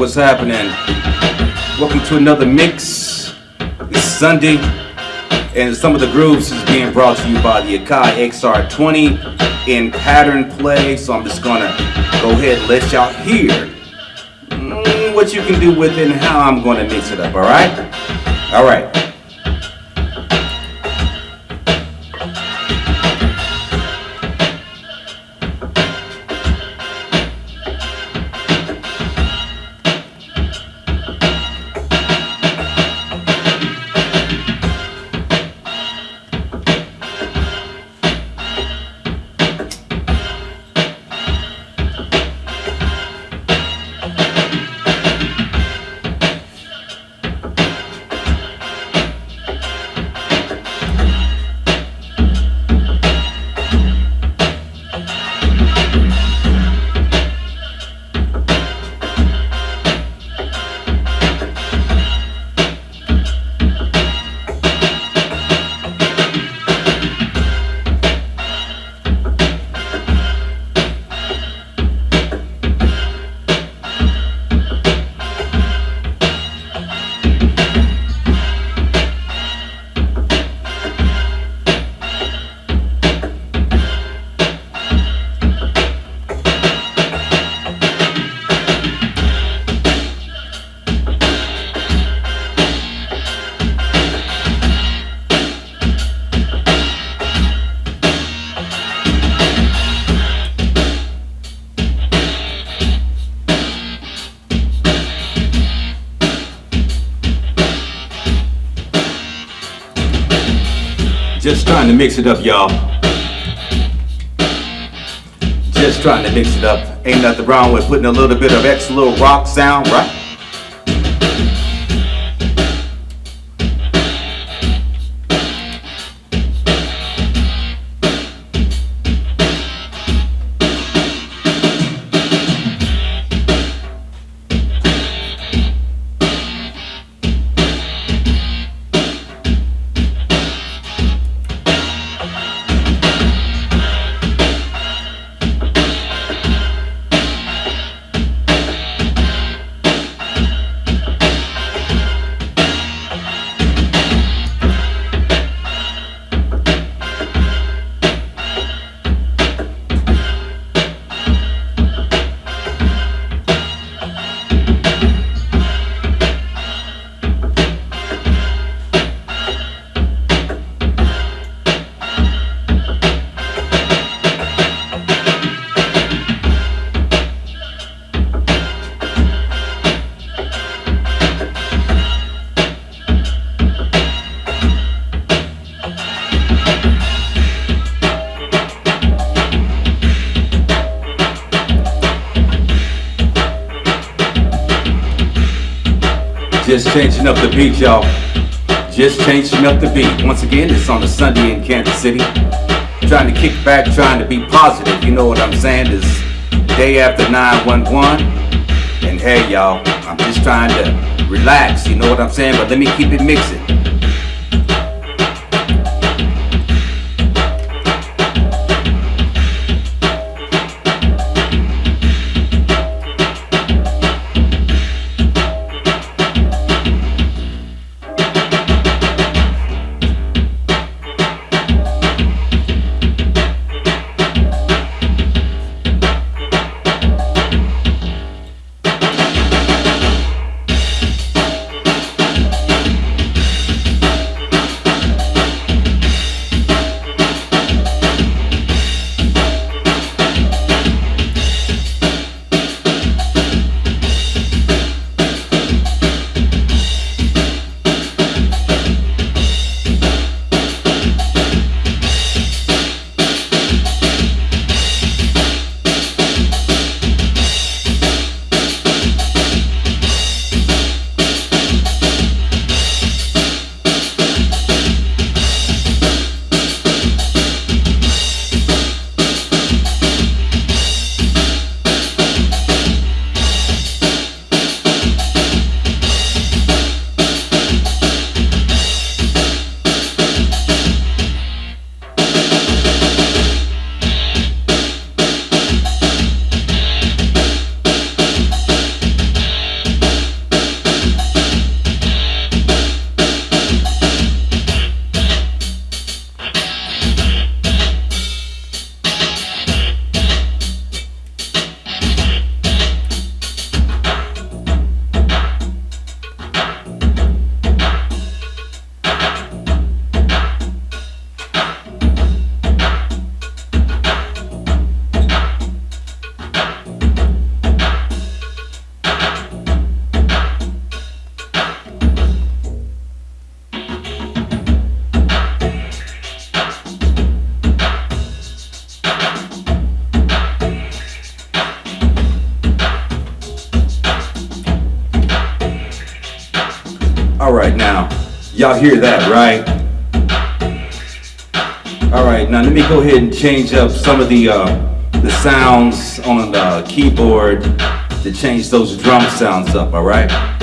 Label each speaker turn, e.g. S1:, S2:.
S1: What's happening? Welcome to another mix. It's Sunday, and some of the grooves is being brought to you by the Akai XR20 in pattern play. So I'm just gonna go ahead and let y'all hear mm, what you can do with it and how I'm gonna mix it up. All right? All right. Just trying to mix it up, y'all. Just trying to mix it up. Ain't nothing wrong with putting a little bit of extra little rock sound, right? Just changing up the beat, y'all. Just changing up the beat. Once again, it's on a Sunday in Kansas City. Trying to kick back, trying to be positive. You know what I'm saying? It's day after 911. And hey, y'all, I'm just trying to relax. You know what I'm saying? But let me keep it mixing. Y'all hear that, right? All right, now let me go ahead and change up some of the uh, the sounds on the keyboard to change those drum sounds up, all right?